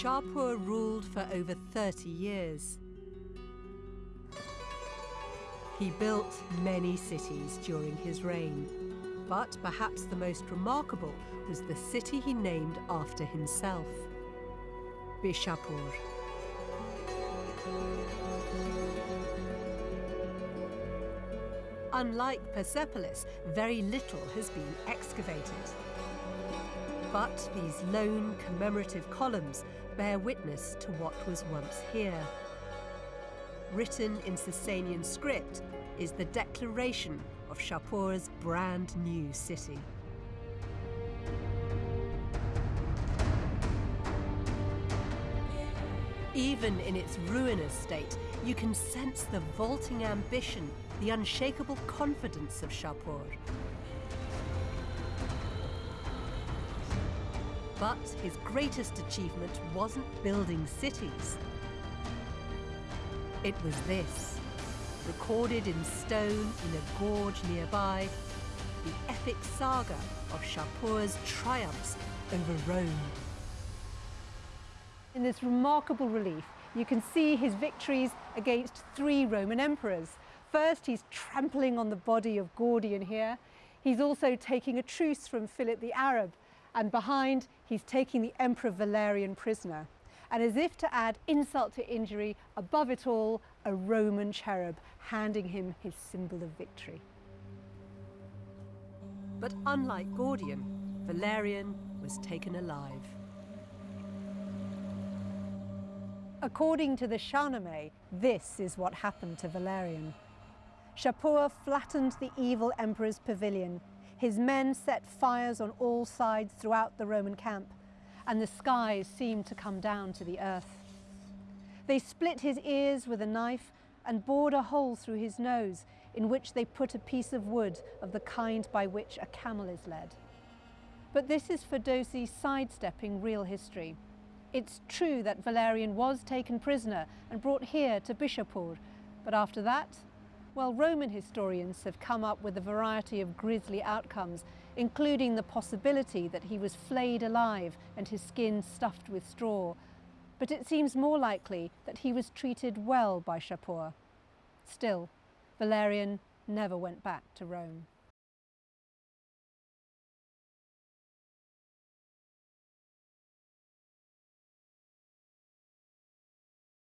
Shapur ruled for over 30 years. He built many cities during his reign, but perhaps the most remarkable was the city he named after himself, Bishapur. Unlike Persepolis, very little has been excavated. But these lone commemorative columns bear witness to what was once here. Written in Sasanian script is the declaration of Shapur's brand new city. Even in its ruinous state, you can sense the vaulting ambition, the unshakable confidence of Shapur. But his greatest achievement wasn't building cities. It was this, recorded in stone in a gorge nearby, the epic saga of Shapur's triumphs over Rome. In this remarkable relief, you can see his victories against three Roman emperors. First, he's trampling on the body of Gordian here. He's also taking a truce from Philip the Arab. And behind, he's taking the Emperor Valerian prisoner. And as if to add insult to injury, above it all, a Roman cherub handing him his symbol of victory. But unlike Gordian, Valerian was taken alive. According to the Shahnameh, this is what happened to Valerian. Shapur flattened the evil emperor's pavilion. His men set fires on all sides throughout the Roman camp, and the skies seemed to come down to the earth. They split his ears with a knife and bored a hole through his nose, in which they put a piece of wood of the kind by which a camel is led. But this is Ferdowsi sidestepping real history. It's true that Valerian was taken prisoner and brought here to Bishapur, but after that, well, Roman historians have come up with a variety of grisly outcomes, including the possibility that he was flayed alive and his skin stuffed with straw. But it seems more likely that he was treated well by Shapur. Still, Valerian never went back to Rome.